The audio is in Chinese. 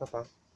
拜拜。